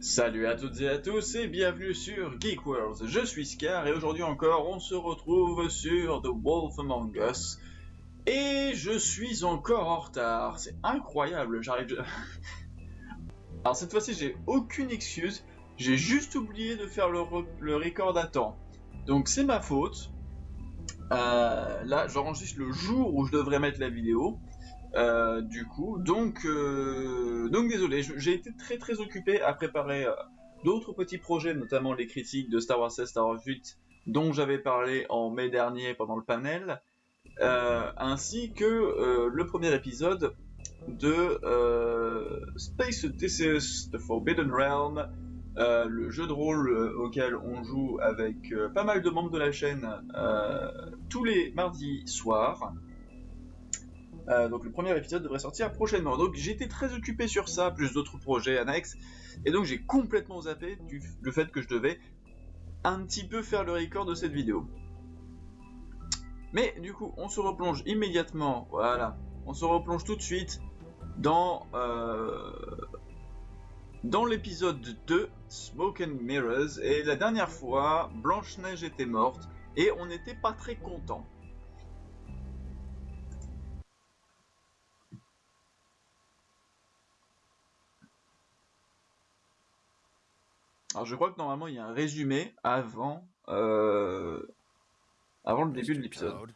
Salut à toutes et à tous et bienvenue sur Geek Worlds. Je suis Scar et aujourd'hui encore on se retrouve sur The Wolf Among Us. Et je suis encore en retard. C'est incroyable, j'arrive... Alors cette fois-ci j'ai aucune excuse. J'ai juste oublié de faire le, le record à temps. Donc c'est ma faute. Euh, là j'enregistre le jour où je devrais mettre la vidéo. Euh, du coup, donc, euh, donc désolé, j'ai été très très occupé à préparer euh, d'autres petits projets, notamment les critiques de Star Wars 16, Star Wars 8, dont j'avais parlé en mai dernier pendant le panel, ainsi que le premier épisode de Space Odysseus The Forbidden Realm, le jeu de rôle auquel on joue avec pas mal de membres de la chaîne tous les mardis soirs. Euh, donc le premier épisode devrait sortir prochainement. Donc j'étais très occupé sur ça, plus d'autres projets annexes, et donc j'ai complètement zappé du, le fait que je devais un petit peu faire le record de cette vidéo. Mais du coup, on se replonge immédiatement, voilà, on se replonge tout de suite dans, euh, dans l'épisode 2, Smoke and Mirrors, et la dernière fois, Blanche-Neige était morte, et on n'était pas très content. Alors je crois que normalement il y a un résumé avant, euh, avant le début de l'épisode.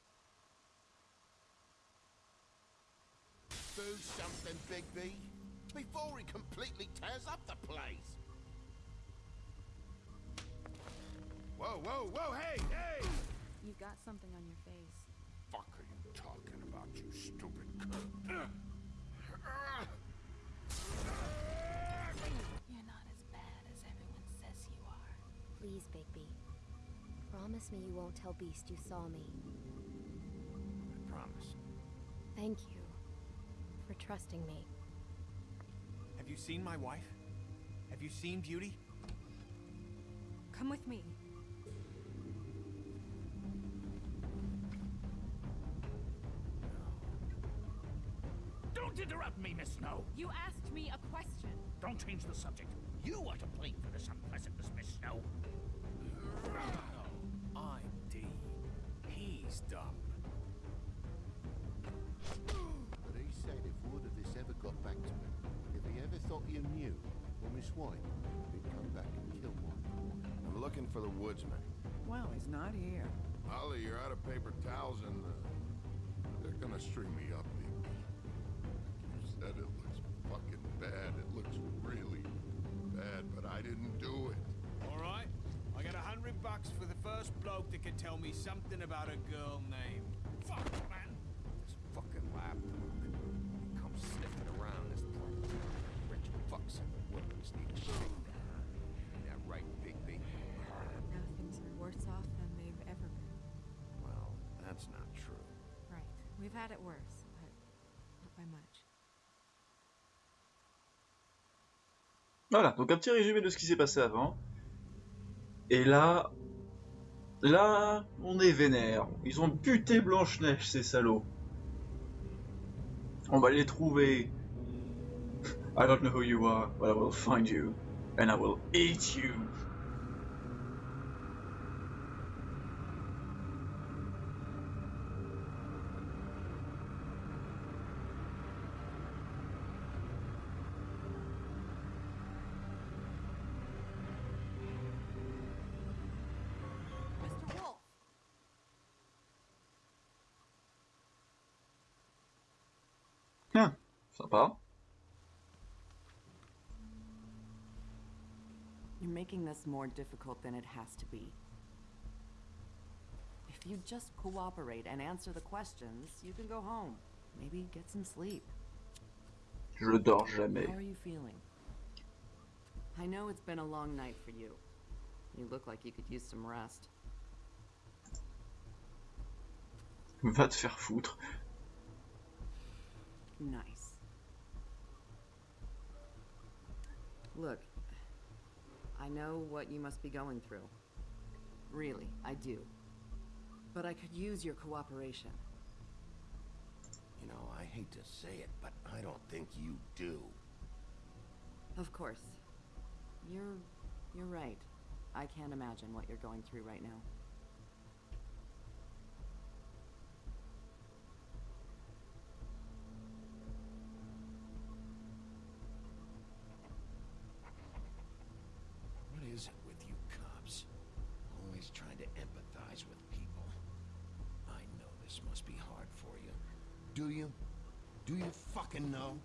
Whoa, whoa, whoa, hey, hey! Got something on your face. Fuck are you talking about, you stupid You're Promise me you won't tell Beast you saw me. I promise. Thank you for trusting me. Have you seen my wife? Have you seen Beauty? Come with me. Don't interrupt me, Miss Snow. You asked me a question. Don't change the subject. You are to blame for this unpleasantness, Miss Snow. No, I'm Dee. He's Dum. But he said if word of this ever got back to him, if he ever thought you knew, or Miss White, he'd come back and kill one. I'm looking for the woodsman. Well, he's not here. Holly, you're out of paper towels and uh, they're gonna string me up, Bigby. You said it looks fucking bad. It looks really bad, but I didn't do it. All right. I got a hundred bucks for the first bloke that can tell me something about a girl named. Fuck, man. This fucking lab He comes sniffing around this. Rich fucks and need. Ain't that right, Bigby? Now things are worse off than they've ever been. Well, that's not true. Right. We've had it worse, but not by much. Voilà, donc un petit résumé de ce qui s'est passé avant. Et là, là, on est vénère. Ils ont buté Blanche-Neige, ces salauds. On va les trouver. I don't know who you are, but I will find you. And I will eat you. Tiens, sympa. You're making this more difficult than it has to be. If you just cooperate and answer the questions, you can go home. Maybe get some sleep. Je dors jamais. How are you feeling? I know it's been a long night for you. You look like you could use some rest. Va te faire foutre. Nice. Look, I know what you must be going through. Really, I do. But I could use your cooperation. You know, I hate to say it, but I don't think you do. Of course. You're you're right. I can't imagine what you're going through right now. Do you? Do you fucking know?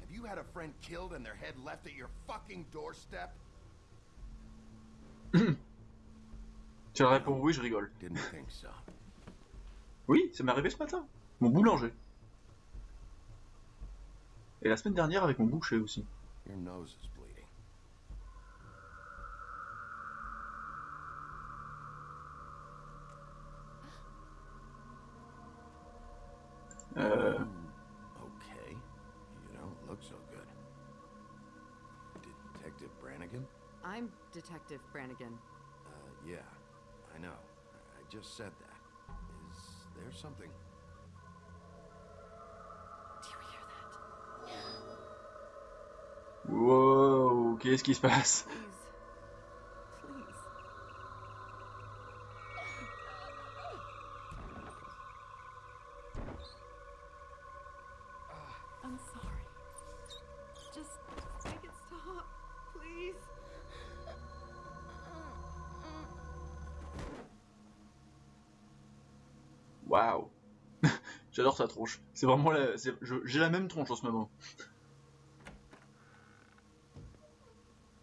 Have you had a friend killed and their head left at your fucking doorstep? Tu réponds oui, je rigole. Didn't think so. Oui, ça m'est arrivé ce matin. Mon boulanger. Et la semaine dernière avec mon boucher aussi. Your nose is bleeding. Euh, Okay. You don't look so good. Detective Brannigan? I'm Detective Brannigan. Uh, yeah. I know. I I just said that. Is there something? Do you hear that? Wow, qu'est-ce qui se passe J'adore sa tronche. C'est vraiment la... J'ai la même tronche en ce moment.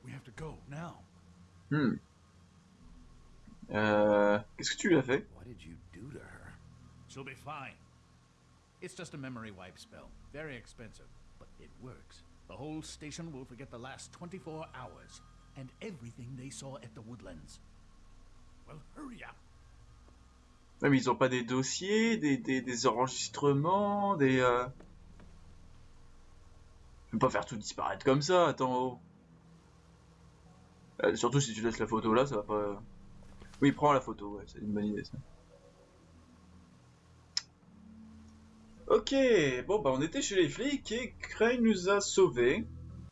We have to go now. Hmm. Euh... Qu'est-ce que tu lui as fait? What did you do to her? She'll be fine. It's just a memory wipe spell. Very expensive, but it works. The whole station will forget the last 24 hours and everything they saw at the woodlands. Well, hurry up. Mais ils ont pas des dossiers, des, enregistrements, des... Euh... Je peux pas faire tout disparaître comme ça, attends. oh. Euh, surtout si tu laisses la photo là, ça va pas... Oui, prends la photo, ouais, c'est une bonne idée ça. Ok, bon bah on était chez les flics et Crane nous a sauvés.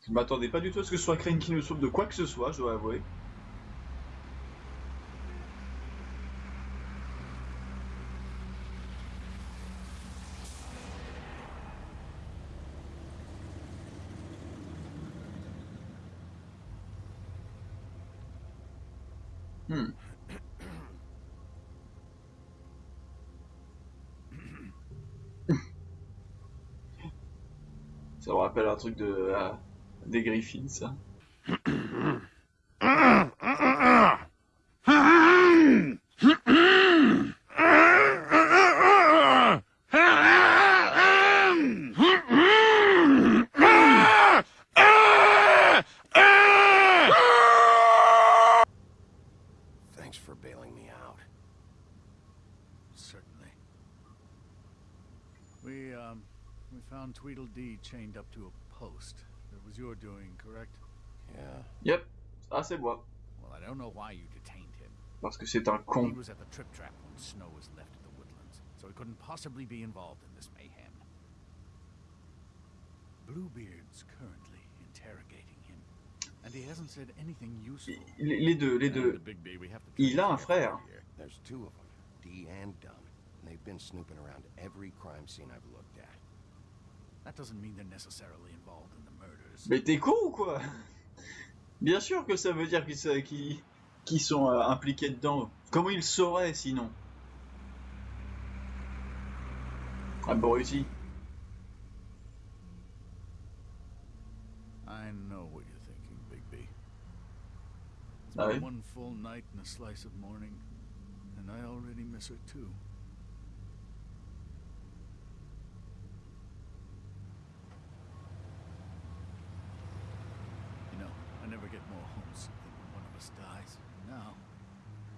Je m'attendais pas du tout à ce que ce soit Crane qui nous sauve de quoi que ce soit, je dois avouer. Un truc de ah, des Griffins, ça. We found Tweedledee chained up to a post. It was your doing, correct? Yeah. Yep, ah c'est moi. Well, I don't know why you detained him. Parce que c'est un con. He was at the trip trap when Snow was left at the woodlands, so he couldn't possibly be involved in this mayhem. Bluebeard's currently interrogating him, and he hasn't said anything useful. Les les deux, les deux. the Big B, we have to Il a un frère. There's two of them, Dee and Dum. And they've been snooping around every crime scene I've looked at. That doesn't mean they're necessarily involved in the murders. Mais t'es con ou quoi? Bien sûr que ça veut dire qu'ils qu'ils- qu'ils sont euh, impliqués dedans. Comment ils sauraient sinon? Abruti. I know what you're thinking, Big B. It's Ah been oui? one full night and a slice of morning, and I already miss her too. Never get more homesick than when one of us dies. And now,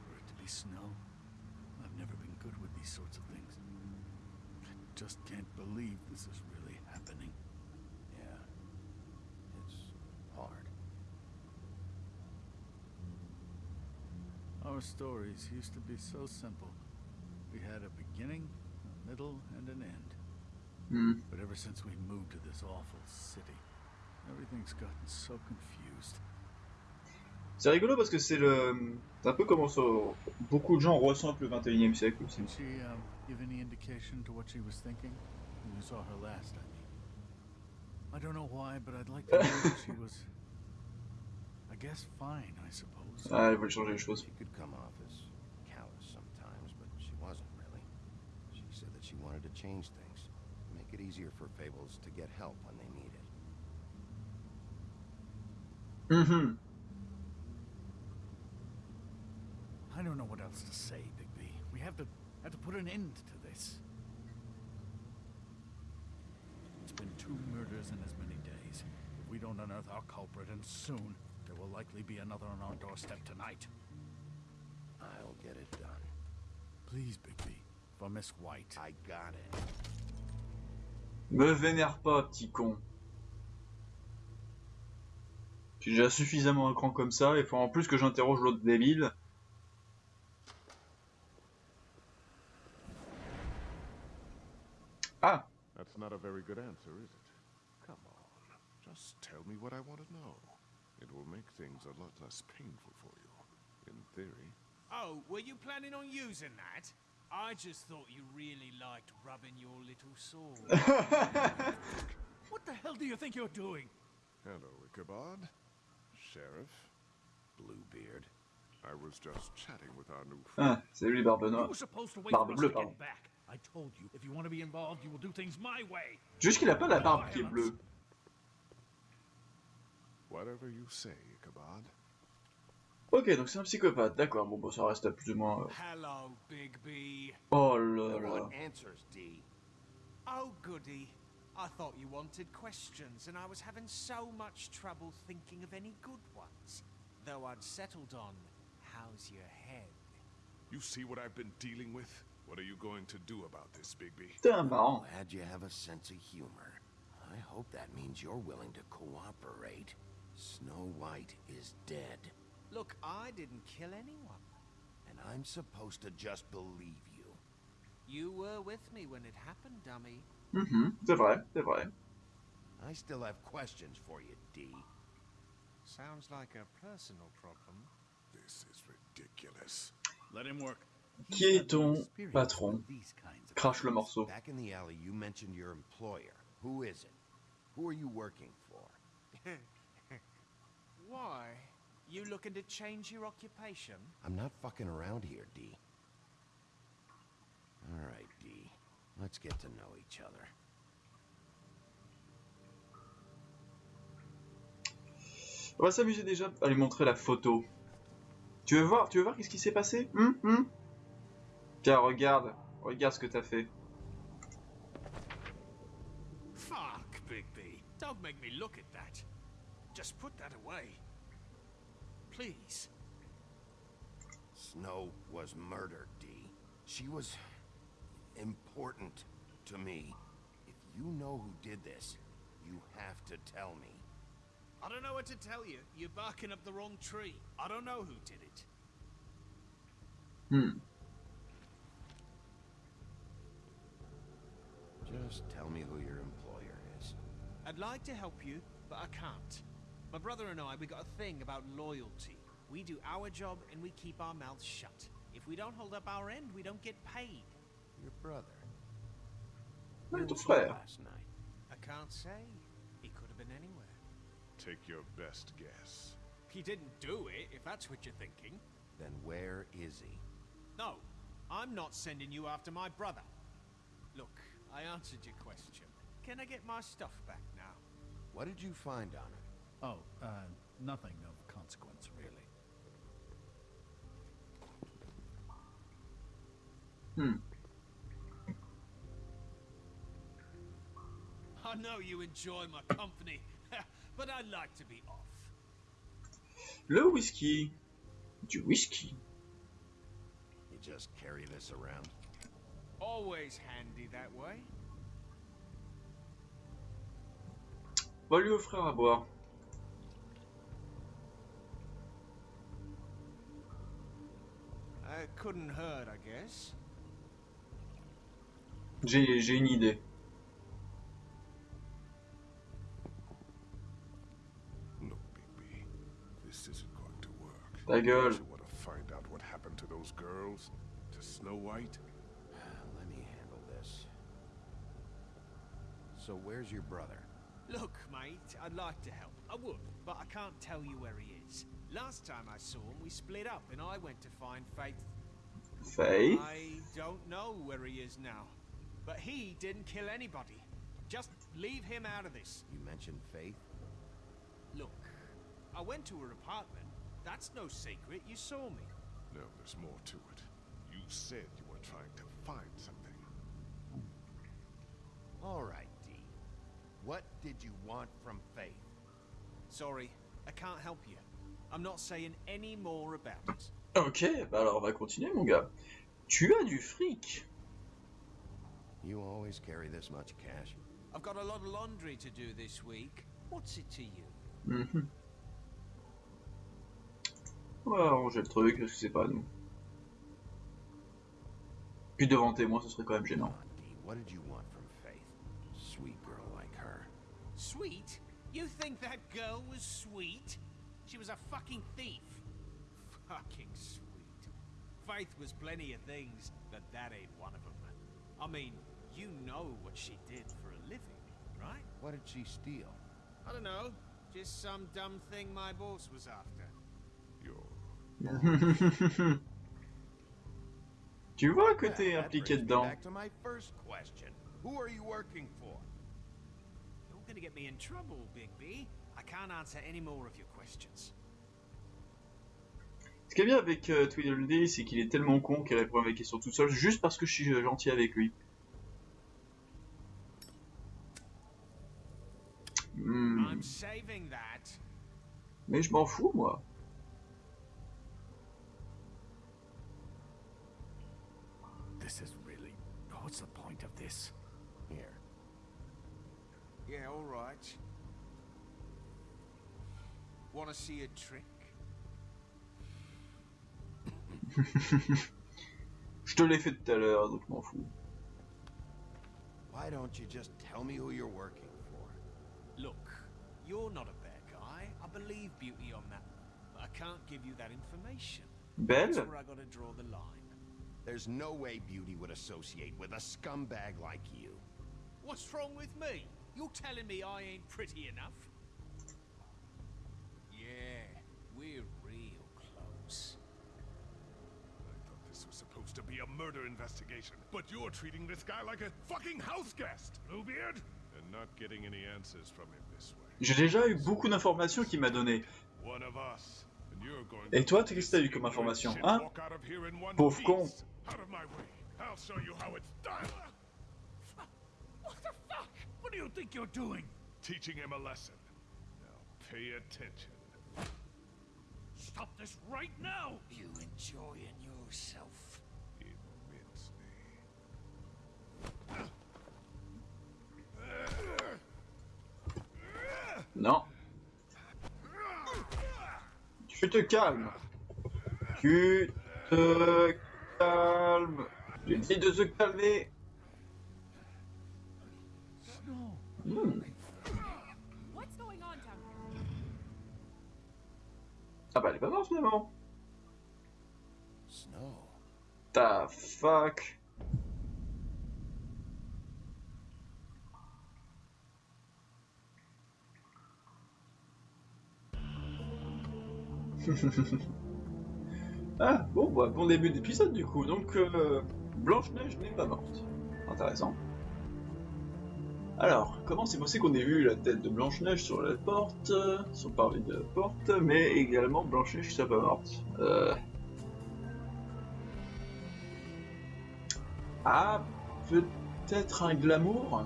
for it to be snow, I've never been good with these sorts of things. I just can't believe this is really happening. Yeah. It's hard. Our stories used to be so simple. We had a beginning, a middle, and an end. Hmm. But ever since we moved to this awful city, everything's gotten so confused. C'est rigolo parce que c'est le. C'est un peu comment ça- beaucoup de gens ressentent le 21 e siècle aussi. Um? I don't know why, but I'd like to know if she was. I guess fine, I suppose. Ah, changer les choses. She could come off as callous sometimes, but she wasn't really. She said that she wanted to change things, make it easier for Fables to get help when they need it. Mhm. I don't know what else to say, Bigby. We have to have to put an end to this. It's been two murders in as many days. If we don't unearth our culprit, and soon, there will likely be another on our doorstep tonight. I'll get it done. Please, Bigby, for Miss White. I got it. Me vénère pas, petit con. Je suis déjà suffisamment un cran comme ça, il faut en plus que j'interroge l'autre débile. Ah That's not a very good answer, is it? Come on. Just tell me what I want to know. It will make things a lot less painful for you. In theory. Oh, were you planning on using that? I just thought you really liked rubbing your little sword. What the hell do you think you're doing? Hello, Ichabod. Sheriff. Bluebeard. I was just chatting with our new friend. Ah, c'est lui, Barbe Noire. were supposed to wait Barbe bleue, pardon. back. I told you, if you want to be involved, you will do things my way. Juste qu'il a pas la barbe qui est bleue. Whatever you say, Ichabod. Ok, donc c'est un psychopathe, d'accord, bon, bah, ça reste à plus ou moins... euh, Hello, Big B. Oh là I là. want answers, Dee. Oh, goody. I thought you wanted questions, and I was having so much trouble thinking of any good ones. Though I'd settled on, how's your head? You see what I've been dealing with? What are you going to do about this, Bigby? Putain, marrant. Glad you have a sense of humor. I hope that means you're willing to cooperate. Snow White is dead, Look, I didn't kill anyone. and I'm supposed to just believe you. You were with me when it happened, dummy. Mm-hmm. c'est vrai, c'est vrai. I still have questions for you, Dee. Sounds like a personal problem. This is ridiculous. Let him work. Qui est ton patron? Crache le morceau. Back in the alley, you mentioned your employer. Who is it? Who are you working for? Why? You looking to change your occupation? I'm not fucking around here, D. All right, D. Let's get to know each other. On va s'amuser déjà à lui montrer la photo. Tu veux voir, tu veux voir qu'est-ce qui s'est passé? Hum, hum? Tiens, regarde, regarde ce que t'as fait. Fuck, Big B. Don't make me look at that. Just put that away. Please. Snow was murdered, Dee. She was important to me. If you know who did this, you have to tell me. I don't know what to tell you. You're barking up the wrong tree. I don't know who did it. Hmm. Just tell me who your employer is. I'd like to help you, but I can't. My brother and I, we got a thing about loyalty. We do our job and we keep our mouths shut. If we don't hold up our end, we don't get paid. Your brother. Where ton was he frère. last night? I can't say. He could have been anywhere. Take your best guess. He didn't do it, if that's what you're thinking. Then where is he? No, I'm not sending you after my brother. Look, I answered your question. Can I get my stuff back now? What did you find on her? Oh, uh, nothing of consequence, really. Hmm. I know you enjoy my company, but I'd like to be off. Le whisky. Du whisky. You just carry this around? Always handy that way. On va lui offrir à boire. Couldn't hurt, I guess. J'ai j'ai une idée. Look, Bigby. This isn't going to work. Ta gueule. You want to find out what happened to those girls? To Snow White? Let me handle this. So where's your brother? Look, mate, I'd like to help. I would, but I can't tell you where he is. Last time I saw him, we split up and I went to find Faith. Faith I don't know where he is now. But he didn't kill anybody. Just leave him out of this. You mentioned Faith? Look, I went to her apartment. That's no secret. You saw me. No, there's more to it. You said you were trying to find something. All right, Dee. What did you want from Faith? Sorry, I can't help you. I'm not saying any more about it. Ok, bah alors on va continuer mon gars. Tu as du fric. You always carry this much cash? I've got a lot of laundry to do this week. What's it to you? Mhm. On va arranger le truc, parce que c'est pas à nous. Puis devant témoin, ce serait quand même gênant. on, D. What did you want from Sweet? You think that girl was sweet? She was a fucking thief. Fucking sweet. Faith was plenty of things, but that ain't one of them. I mean, you know what she did for a living, right? What did she steal? I don't know. Just some dumb thing my boss was after. You're tu vois que t'es impliqué dedans. Back to my first question. Who are you working for? You're gonna get me in trouble, Big B. I can't answer any more of your questions. Ce qui est bien avec euh, Tweedledee, c'est qu'il est tellement con qu'il répond à mes questions tout seul, juste parce que je suis euh, gentil avec lui. Hmm. Mais je m'en fous, moi. This is really. What's the point of this? Here. Yeah, all right. Want to see a trick? je te l'ai fait tout à l'heure, donc je m'en fous. Why don't you just tell me who you're working for? Look, you're not a bad guy. I believe Beauty on that. But I can't give you that information. That's where I gotta draw the line. There's no way Beauty would associate with a scumbag like you. What's wrong with me? You're telling me I ain't pretty enough? Yeah, we're real close. I thought this was supposed to be a murder investigation, but you're treating this guy like a fucking house guest, Bluebeard! And not getting any answers from him this way. J'ai déjà eu beaucoup d'informations qu'il m'a donné. One of us. And you're going Et to toi, qu'est-ce que t'as eu comme information, hein? Pauvre con. What do you think you're doing? Teaching him a lesson. Now pay attention. Stop this right now! You enjoying yourself? Immensely. Non. Tu te calmes. Tu te calmes. J'ai dit de se calmer. Snow. What's going on down here? Ah bah elle est pas morte finalement. Snow. Ta fuck. ah bon bah bon début d'épisode du coup donc euh, Blanche-Neige n'est pas morte. Intéressant. Alors, comment c'est possible qu'on ait vu la tête de Blanche-Neige sur la porte, sur le parvis de la porte, mais également Blanche-Neige qui pas morte euh... Ah, peut-être un glamour?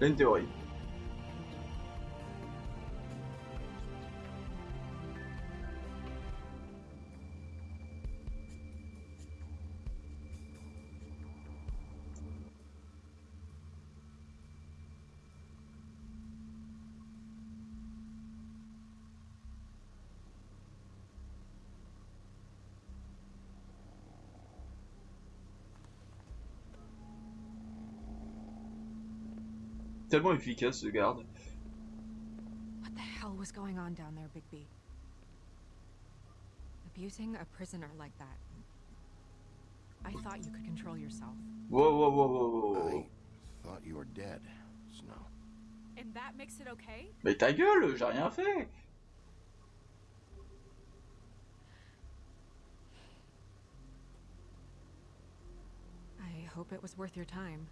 Une théorie. Tellement efficace ce garde. hell was going on down there, Bigby? Abusing a prisoner like that. I thought you could control yourself. Wow, wow, wow, wow, wow. I thought you were dead, Snow. And that makes it okay? Mais ta gueule, j'ai rien fait. I hope it was worth your time.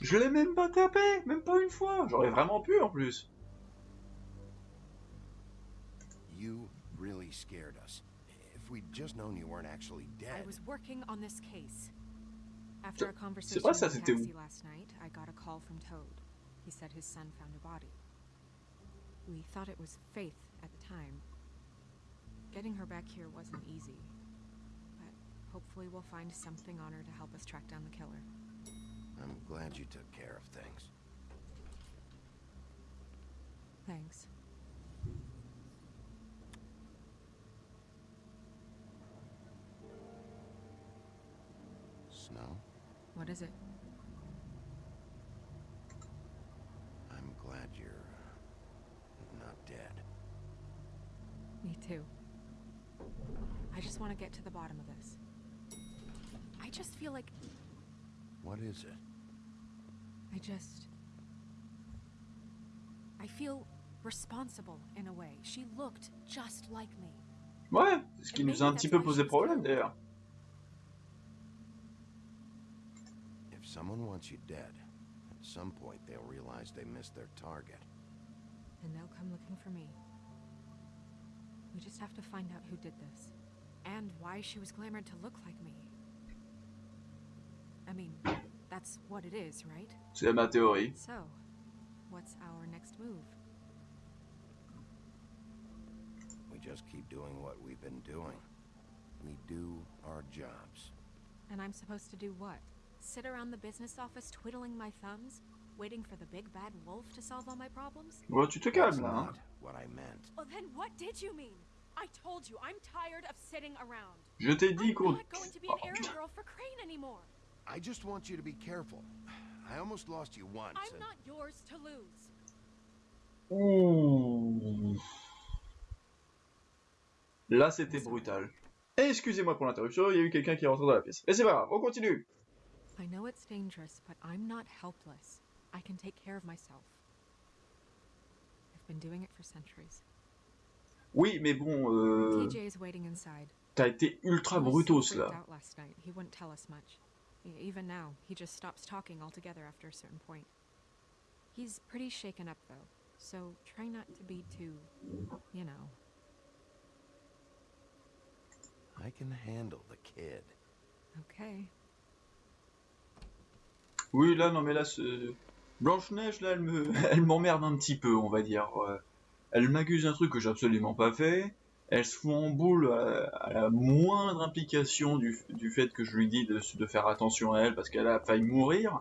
Je l'ai même pas tapé, même pas une fois. J'aurais vraiment pu en plus. You really scared us. If we'd just known you weren't actually dead. I was working on this case. After a C'est conversation pas in ça, the c'était où? taxi last night, I got a call from Toad. He said his son found a body. We thought it was Faith at the time. Getting her back here wasn't easy. But hopefully we'll find something on her to help us track down the killer. I'm glad you took care of things. Thanks. Snow, What is it? I'm glad you're not dead. Me too. I just want to get to the bottom of this. I just feel like What is it? I just. I feel responsible in a way. She looked just like me. Ouais, c'est ce qui nous a un petit peu posé problème d'ailleurs. If someone wants you dead, at some point they'll realize they missed their target. And they'll come looking for me. We just have to find out who did this. And why she was glamored to look like me. I mean, that's what it is, right? C'est ma théorie. So, what's our next move? We just keep doing what we've been doing. We do our jobs. And I'm supposed to do what? Sit around the business office twiddling my thumbs? Waiting for the big bad wolf to solve all my problems? Bon, tu te That's calmes là. Not what I meant. Well, then what did you mean? I told you, I'm tired of sitting around. Je t'ai dit I'm qu'on. not going to be an oh. errand girl for Crane anymore. I just want you to be careful. I almost lost you once. I'm and- not yours to lose. Ouh. Là, c'était brutal. Excusez-moi pour l'interruption, il y a eu quelqu'un qui est rentré dans la pièce. Mais c'est pas grave, on continue. I know it's dangerous, but I'm not helpless. I can take care of myself. I've been doing it for centuries. Oui, mais bon, euh, TJ is waiting inside. t'as été ultra brutos là. out last night. He wouldn't tell us much. Even now, he just stops talking altogether after a certain point. He's pretty shaken up though, so try not to be too, you know. I can handle the kid. Okay. Oui, là, non, mais là, ce... Blanche-Neige, là, elle me, elle m'emmerde un petit peu, on va dire. Euh, Elle m'accuse d'un truc que j'ai absolument pas fait. Elle se fout en boule à, à la moindre implication du, du fait que je lui dis de, de faire attention à elle parce qu'elle a failli mourir.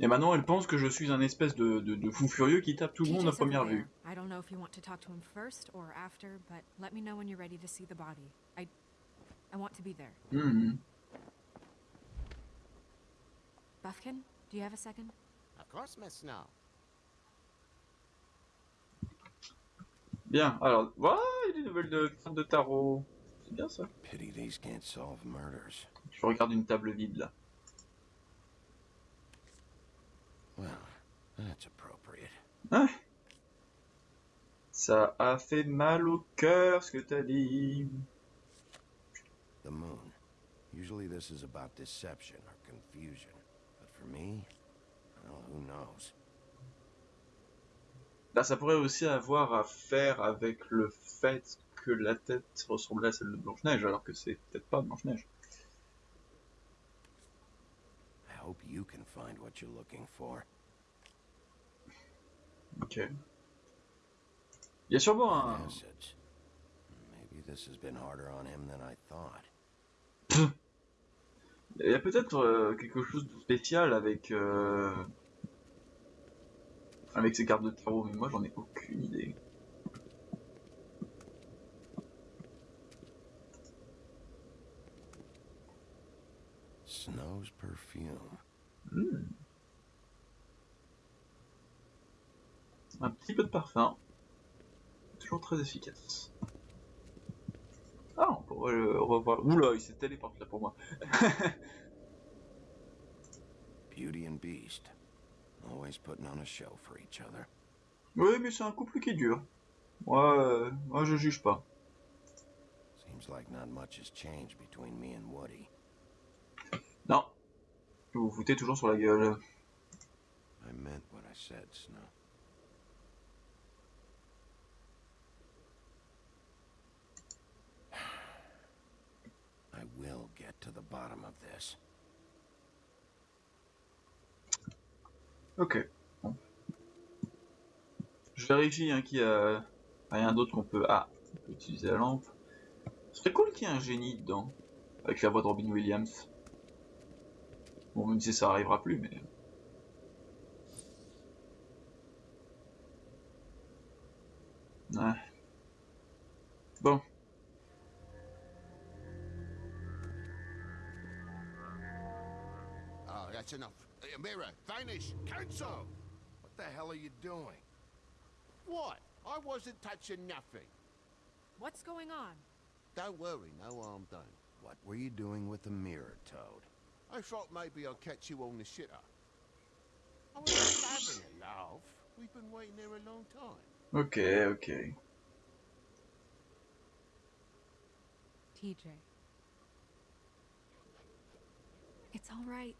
Et maintenant, elle pense que je suis un espèce de, de, de fou furieux qui tape tout le monde à première vue. I don't know if you want to talk to him first or after, but let me know when you're ready to see the body. I, I want to be there. Mhm. Buffkin, do you have a second? Of course, Miss Snow. Bien, alors, voilà, il y a des nouvelles de cartes de tarot. C'est bien ça. Pity these can't solve murders. Je regarde une table vide là. Well, that's appropriate. Hein Ça a fait mal au cœur ce que t'as dit. The moon. Usually this is about deception or confusion. But for me, well, who knows? Là, ça pourrait aussi avoir à faire avec le fait que la tête ressemblait à celle de Blanche-Neige, alors que c'est peut-être pas Blanche-Neige. Ok. Il y a sûrement un... Acids. Maybe this has been harder on him than I thought. Il y a peut-être euh, quelque chose de spécial avec... euh, Avec ces cartes de tarot, mais moi j'en ai aucune idée. Snow's perfume. Hmm. Un petit peu de parfum. Toujours très efficace. Ah, on pourrait le revoir. Oula, il s'est téléporté là pour moi. Beauty and Beast. Always putting on a show for each other. Oui, mais c'est un couple qui dure. Moi, euh, moi je juge pas. Seems like not much has changed between me and Woody. Non. Vous vous foutez toujours sur la gueule. I meant what I said, Snow. I will get to the bottom of this. Ok. Je vérifie hein, qu'il y a rien d'autre qu'on peut... Ah, on peut utiliser la lampe. Ce serait cool qu'il y ait un génie dedans. Avec la voix de Robin Williams. Bon, même si ça arrivera plus, mais... Ouais. Bon. Ah, that's enough. Uh, Mirror, vanish, cancel! What the hell are you doing? What? I wasn't touching nothing. What's going on? Don't worry, no harm done. What were you doing with the mirror, Toad? I thought maybe I'd catch you on the shitter. I was having a laugh. We've been waiting there a long time. Ok, ok. TJ. It's all right.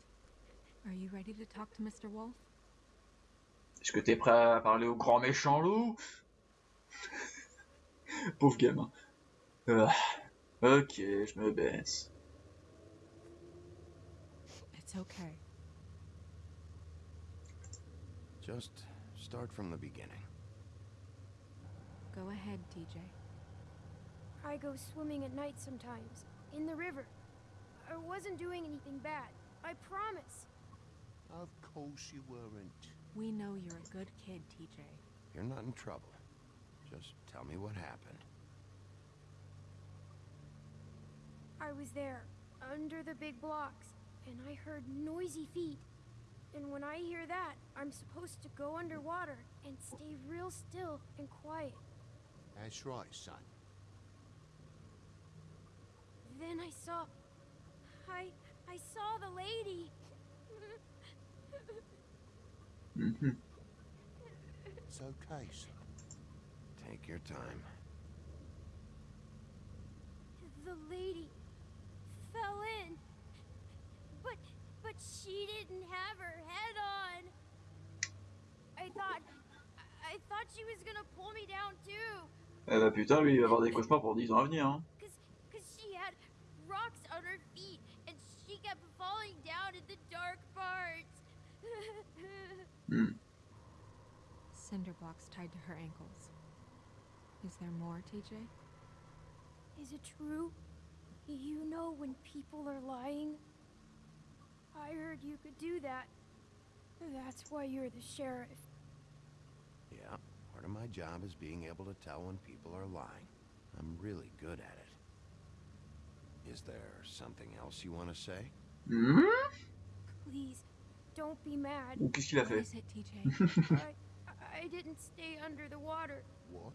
Are you ready to talk to Mr. Wolf? Est-ce que t'es prêt à parler au grand méchant loup Pauvre gamin. Ah, ok, je me baisse. It's okay. Just start from the beginning. Go ahead, TJ. I go swimming at night sometimes, in the river. I wasn't doing anything bad. I promise. Of course you weren't. We know you're a good kid, TJ. You're not in trouble. Just tell me what happened. I was there, under the big blocks, and I heard noisy feet. And when I hear that, I'm supposed to go underwater and stay real still and quiet. That's right, son. Then I saw. I. I saw the lady. Mhm. It's okay, son. Take your time. The lady fell in. But. But she didn't have her head on. I thought. I thought she was gonna pull me down too. Eh bah putain, lui il va avoir des cauchemars pour 10 ans à venir. Hein. Cause, cause she had rocks on her feet, and she kept falling down in the dark parts. Hmm. Cinder blocks tied to her ankles. Is there more, TJ? Is it true? You know when people are lying? I heard you could do that. That's why you're the sheriff. Yeah, part of my job is being able to tell when people are lying. I'm really good at it. Is there something else you want to say? Hmm Please, don't be mad. Ou qu'est-ce qu'il a What fait is it, TJ? I, I didn't stay under the water. What?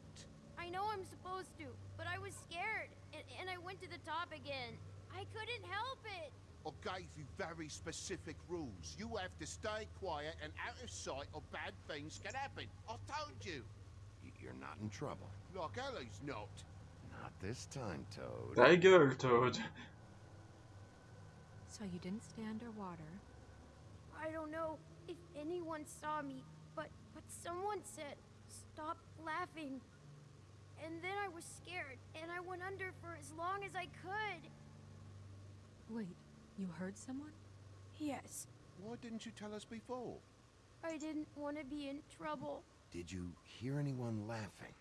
I know I'm supposed to, but I was scared, and, and I went to the top again. I couldn't help it. I gave you very specific rules. You have to stay quiet and out of sight or bad things can happen. I told you. You're not in trouble. Like Ellie's not. Not this time, Toad. Ta gueule, Toad. so you didn't stay underwater. I don't know if anyone saw me, but but someone said, "Stop laughing." And then I was scared, and I went under for as long as I could. Wait, you heard someone? Yes, Why didn't you tell us before? I didn't want to be in trouble. Did you hear anyone laughing?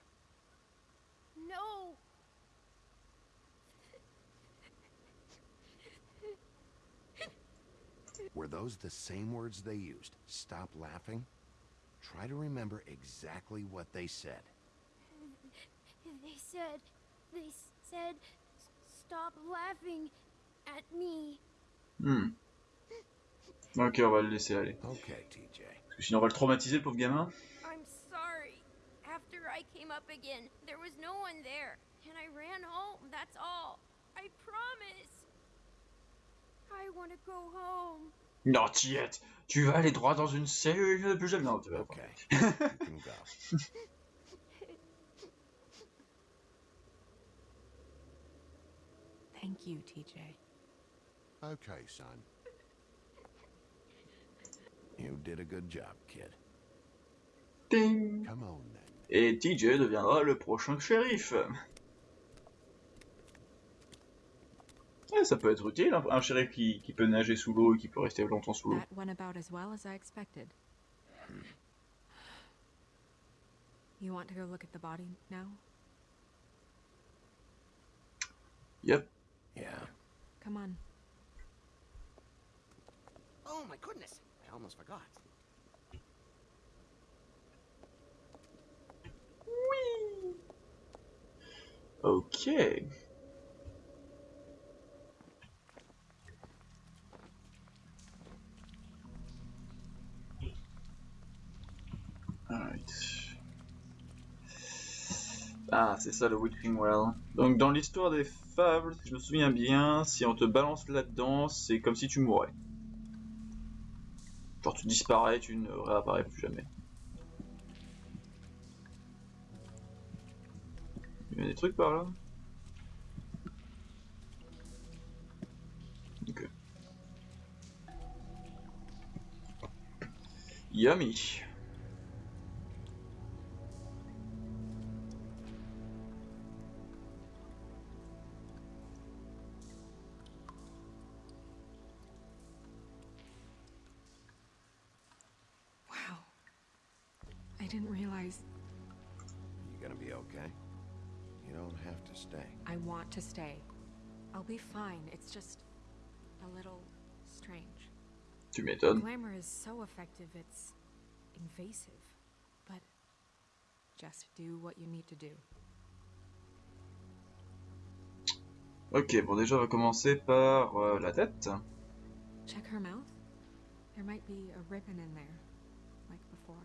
No. Were those the same words they used? Stop laughing? Try to remember exactly what they said. They said, they said, stop laughing at me. Hmm. Ok, on va le laisser aller. Okay, TJ. Parce que sinon on va le traumatiser, le pauvre gamin. I'm sorry. After I came up again. There was no one there. And I ran home, that's all. I promise. I want to go home. Non, Tiette, tu vas aller droit dans une cellule, plus jamais. Non, tu vas. Okay. Thank you, TJ. Okay, son. You did a good job, kid. Ding. Come on then. Et TJ deviendra le prochain shérif. Ouais, ça peut être utile, un, un shérif qui, qui peut nager sous l'eau et qui peut rester longtemps sous l'eau. That went about as well as I expected. You want to go look at the body now? Yep. Yeah. Come on. Oh my goodness, I almost forgot. Ok. Ah, c'est ça le Witching Well. Donc dans l'histoire des fables, si je me souviens bien, si on te balance là-dedans, c'est comme si tu mourais. Genre tu disparais, tu ne réapparais plus jamais. Il y a des trucs par là? Yummy. It's just a little strange. Tu m'étonnes. Glamour is so effective, it's invasive. But just do what you need to do. Ok, bon déjà on va commencer par euh, la tête. Check her mouth. There might be a ribbon in there, like before.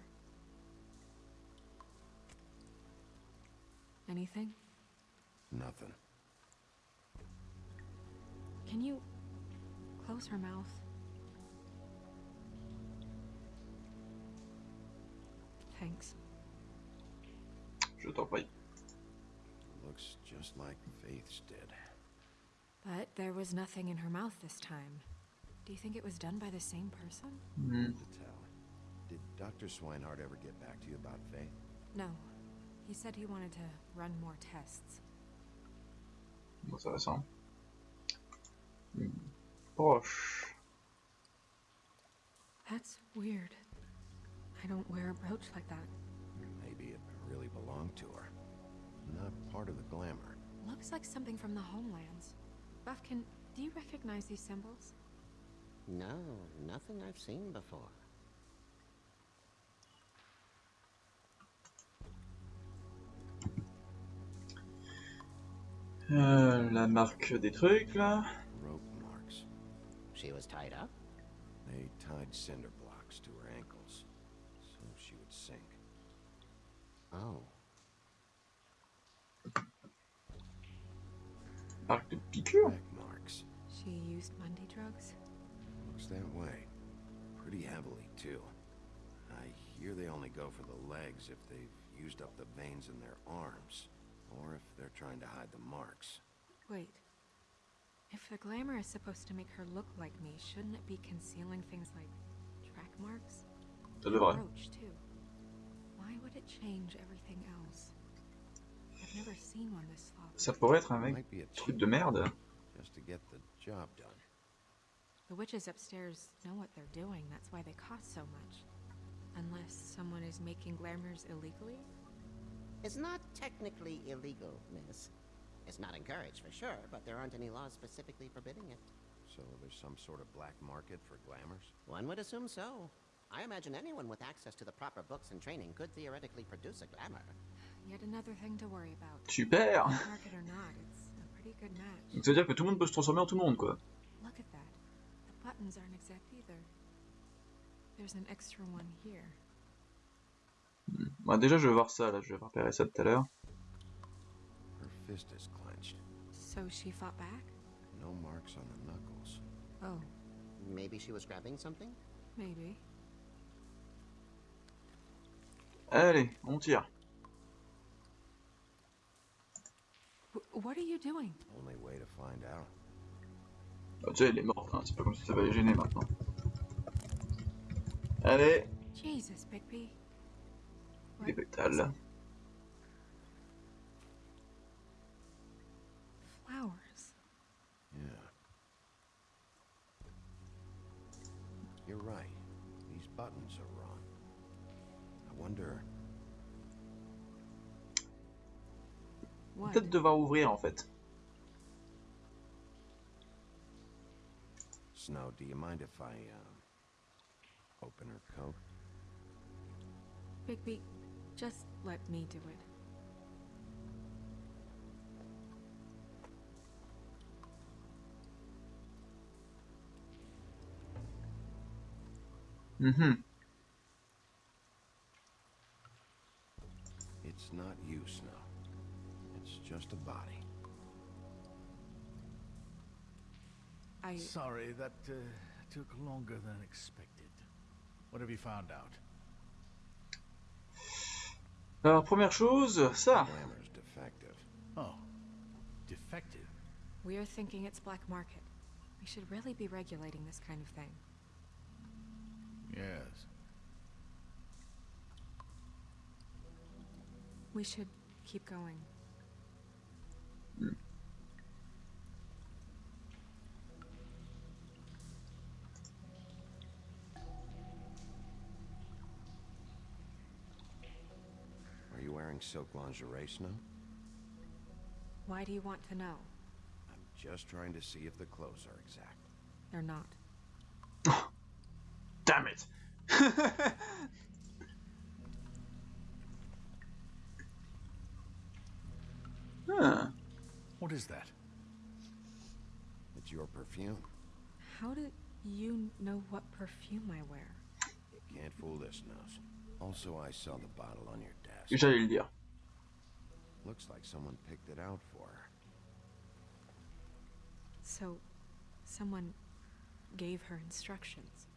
Anything? Nothing. Can you close her mouth? Thanks. Je t'en prie. Looks just like Faith's did. But there was nothing in her mouth this time. Do you think it was done by the same person? Hard to tell. Did Dr. Swineheart ever get back to you about Faith? No. He said he wanted to run more tests. Intéressant. Hmm. Proche. That's weird. I don't wear a brooch like that. Maybe it really belonged to her. Not part of the glamour. Looks like something from the homelands. Buffkin, do you recognize these symbols? No, nothing I've seen before. Euh, la marque des trucs là. Rope marks. She was tied up? They tied cinder blocks to her ankles, so she would sink. Oh. Marque de piqûre. Marks. She used Mundy drugs? Looks that way. Pretty heavily, too. I hear they only go for the legs if they've used up the veins in their arms, or if they're trying to hide the marks. Wait. If the glamour is supposed to make her look like me, shouldn't it be concealing things like track marks? Ça The devrait. brooch, too. Why would it change everything else? I've never seen one this sloppy. Ça pourrait être un mec Might be a truc de merde. just to get the job done. The witches upstairs know what they're doing, that's why they cost so much. Unless someone is making glamours illegally? It's not technically illegal, miss. It's not encouraged for sure, but there aren't any laws specifically forbidding it. So there's some sort of black market for glamours? One would assume so. I imagine anyone with access to the proper books and training could theoretically produce a glamour. Yet another thing to worry about. Super. Market or not, it's a pretty good match. Donc ça veut dire que tout le monde peut se transformer en tout le monde quoi. Look at that. The buttons aren't exact either. There's an extra one here. Hmm. Bah, déjà, je vais voir ça, là. Je vais repérer ça tout à l'heure. Fist is clenched. So she fought back? No marks on the knuckles. Oh, Maybe she was grabbing something? maybe. Allez, on tire. What are you doing? Only way to find out. Bah, déjà, il est mort. hein, C'est pas comme si ça va les gêner maintenant. Allez, Jesus, Bigby. Des pétales. Flowers. Yeah. You're right. These buttons are wrong. I wonder. What? Peut-être devoir ouvrir en fait. Snow, do you mind if I, uh, open her coat? Bigby, just let me do it. Mhm. It's not you, Snow. It's just a body. I. Sorry, that uh, took longer than expected. What have you found out? Alors, première chose, ça. Defective. Oh, defective. We're thinking it's black market. We should really be regulating this kind of thing. Yes. We should keep going. Are you wearing silk lingerie, Snow? Why do you want to know? I'm just trying to see if the clothes are exact. They're not. Damn it. Huh. What is that? It's your perfume. How do you know what perfume I wear? You can't fool this nose. Also, I saw the bottle on your desk. J'allais le dire. Looks like someone picked it out for her. So, someone gave her instructions.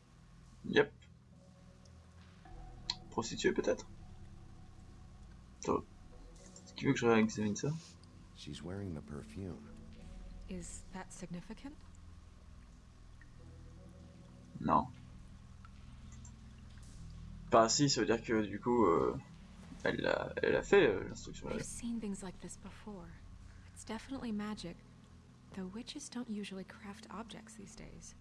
Yep. Prostituée peut-être Attends. Est-ce qu'il veut que je réexamine ça? She's wearing the perfume. Is that significant? Non. Enfin si, ça veut dire que du coup, euh, elle, a, elle a fait euh, l'instruction. I've seen things like this before. It's definitely magic, though witches don't usually craft objects these days.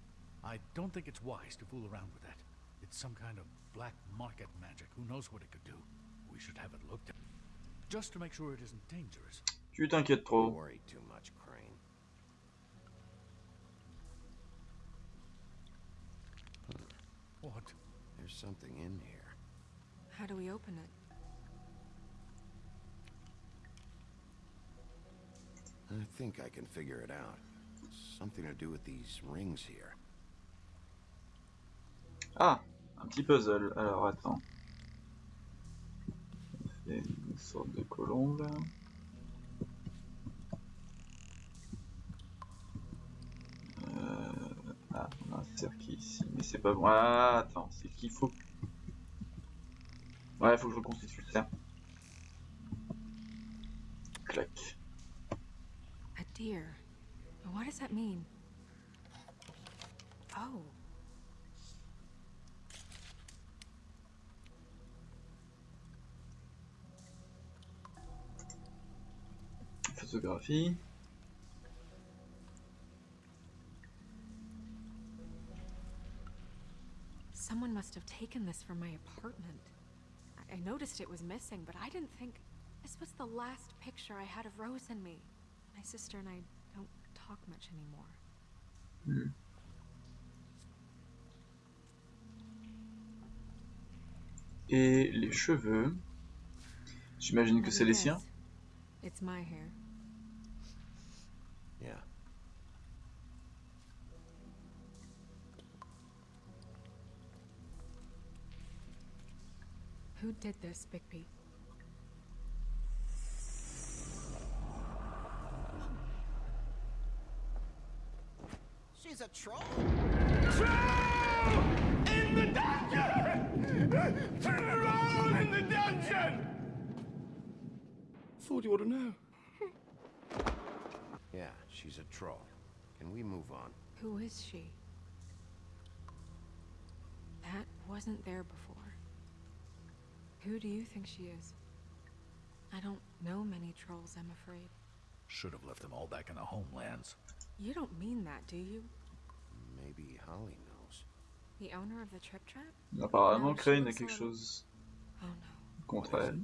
I don't think it's wise to fool around with that. It's some kind of black market magic. Who knows what it could do? We should have it looked at. Just to make sure it isn't dangerous. Tu t'inquiètes You trop. worry too much, Crane. What? There's something in here. How do we open it? I think I can figure it out. Something to do with these rings here. Ah, un petit puzzle. Alors attends. Une sorte de colombe. Euh... Ah, on a un cercle ici, mais c'est pas bon. Ah, attends, c'est qu'il faut. Ouais, faut que je reconstitue ça. Clac. A deer. What does that mean? Oh. Photographie. Someone must have taken this from my apartment. I, noticed it was missing, but I didn't think this was the last picture I had of Rose and me. My sister and I don't talk much anymore. Hmm. Et les cheveux. J'imagine que c'est les siens. It's my hair. Who did this, Bigby? She's a troll. Troll! In the dungeon! Turn around in the dungeon! Thought you ought to know. yeah, she's a troll. Can we move on? Who is she? That wasn't there before. Who do you think she is? I don't know many trolls, I'm afraid. Should have left them all back in the homelands. You don't mean that, do you? Maybe Holly knows. The owner of the Trip Trap? Apparemment, No, she Crane a looks a quelque chose Oh no. contre elle.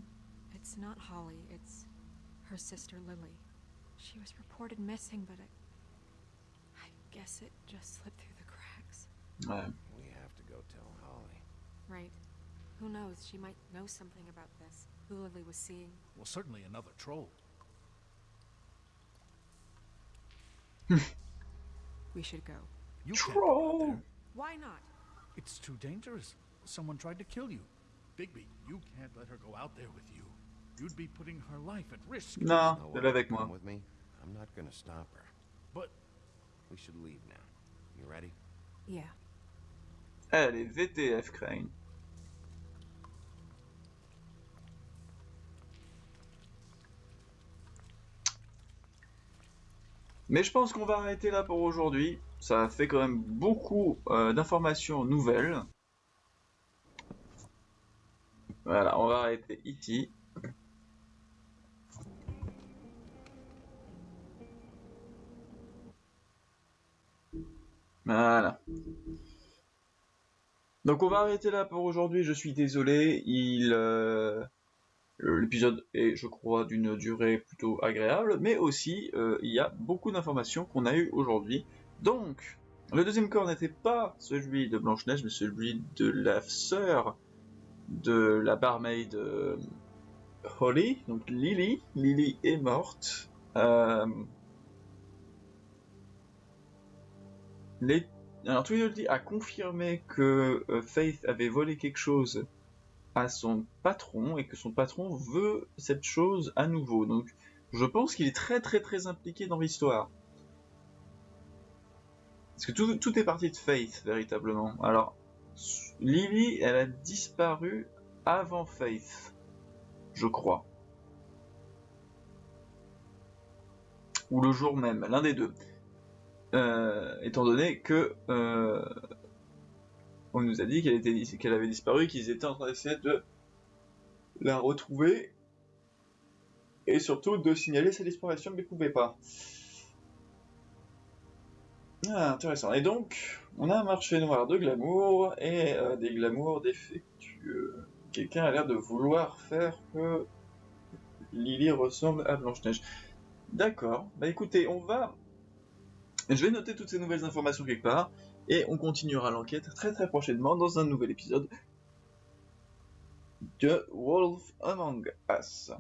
It's not Holly, it's her sister Lily. She was reported missing, but I. I guess it just slipped through the cracks. Ouais. We have to go tell Holly. Right. Who knows? She might know something about this. Who Lily was seeing. Well, certainly another troll. Hmm. We should go. You can't go out Troll! Why not? It's too dangerous. Someone tried to kill you. Bigby, you can't let her go out there with you. You'd be putting her life at risk. No, Know elle what? est avec Come moi. with me. I'm not gonna stop her. But We should leave now. You ready? Yeah. Elle est VTF, Crane. Mais je pense qu'on va arrêter là pour aujourd'hui. Ça fait quand même beaucoup euh, d'informations nouvelles. Voilà, on va arrêter ici. Voilà. Donc on va arrêter là pour aujourd'hui, je suis désolé, il euh, l'épisode est je crois d'une durée plutôt agréable, mais aussi euh, il y a beaucoup d'informations qu'on a eues aujourd'hui. Donc le deuxième corps n'était pas celui de Blanche-Neige, mais celui de la sœur de la barmaid euh, Holly, donc Lily. Lily est morte. Euh, les alors Tweedledee a confirmé que euh, Faith avait volé quelque chose à son patron et que son patron veut cette chose à nouveau. Donc je pense qu'il est très très très impliqué dans l'histoire. Parce que tout, tout est parti de Faith véritablement. Alors Lily, elle a disparu avant Faith, je crois. Ou le jour même, l'un des deux. Euh, étant donné que euh, on nous a dit qu'elle avait disparu, qu'ils étaient en train d'essayer de la retrouver et surtout de signaler sa disparition, mais ils pouvaient pas. Ah, intéressant. Et donc, on a un marché noir de glamour et euh, des glamours défectueux. Quelqu'un a l'air de vouloir faire que Lily ressemble à Blanche-Neige. D'accord. Bah écoutez, on va je vais noter toutes ces nouvelles informations quelque part, et on continuera l'enquête très très prochainement dans un nouvel épisode de Wolf Among Us.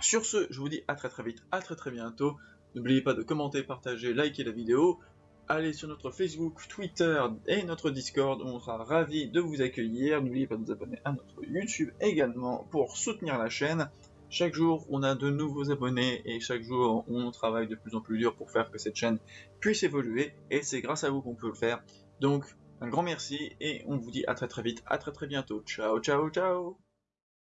Sur ce, je vous dis à très très vite, à très très bientôt. N'oubliez pas de commenter, partager, liker la vidéo. Allez sur notre Facebook, Twitter et notre Discord, on sera ravis de vous accueillir. N'oubliez pas de vous abonner à notre YouTube également pour soutenir la chaîne. Chaque jour, on a de nouveaux abonnés et chaque jour, on travaille de plus en plus dur pour faire que cette chaîne puisse évoluer et c'est grâce à vous qu'on peut le faire. Donc, un grand merci et on vous dit à très très vite, à très très bientôt. Ciao, ciao, ciao